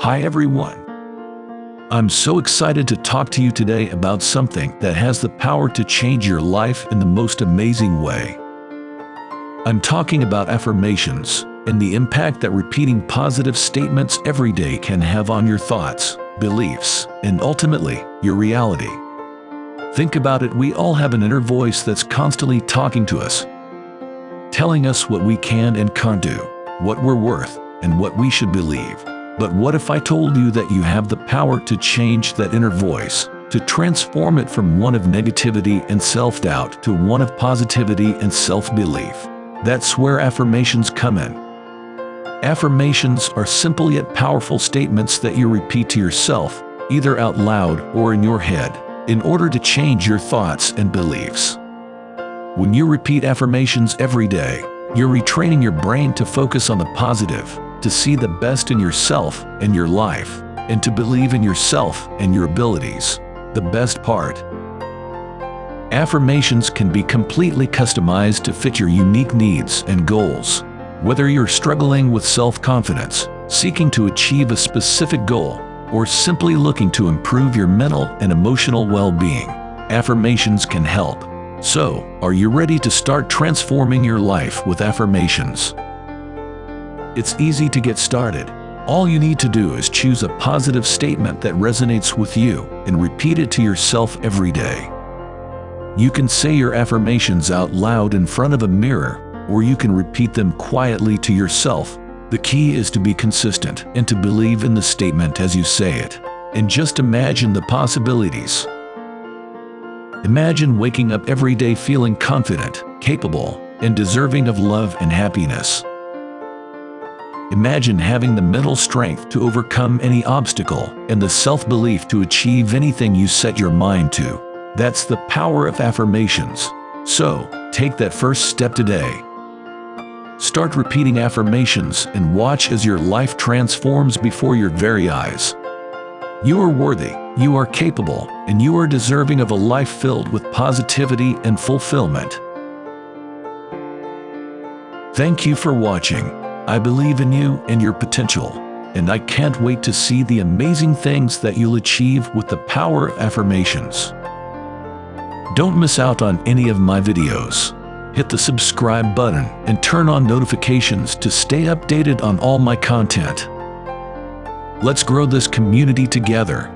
Hi everyone. I'm so excited to talk to you today about something that has the power to change your life in the most amazing way. I'm talking about affirmations and the impact that repeating positive statements every day can have on your thoughts, beliefs, and ultimately, your reality. Think about it, we all have an inner voice that's constantly talking to us, telling us what we can and can't do, what we're worth, and what we should believe. But what if I told you that you have the power to change that inner voice, to transform it from one of negativity and self-doubt to one of positivity and self-belief? That's where affirmations come in. Affirmations are simple yet powerful statements that you repeat to yourself, either out loud or in your head, in order to change your thoughts and beliefs. When you repeat affirmations every day, you're retraining your brain to focus on the positive, to see the best in yourself and your life, and to believe in yourself and your abilities. The best part. Affirmations can be completely customized to fit your unique needs and goals. Whether you're struggling with self-confidence, seeking to achieve a specific goal, or simply looking to improve your mental and emotional well-being, affirmations can help. So, are you ready to start transforming your life with affirmations? It's easy to get started. All you need to do is choose a positive statement that resonates with you and repeat it to yourself every day. You can say your affirmations out loud in front of a mirror, or you can repeat them quietly to yourself. The key is to be consistent and to believe in the statement as you say it. And just imagine the possibilities. Imagine waking up every day feeling confident, capable, and deserving of love and happiness. Imagine having the mental strength to overcome any obstacle and the self-belief to achieve anything you set your mind to. That's the power of affirmations. So, take that first step today. Start repeating affirmations and watch as your life transforms before your very eyes. You are worthy, you are capable, and you are deserving of a life filled with positivity and fulfillment. Thank you for watching. I believe in you and your potential, and I can't wait to see the amazing things that you'll achieve with the power affirmations. Don't miss out on any of my videos. Hit the subscribe button and turn on notifications to stay updated on all my content. Let's grow this community together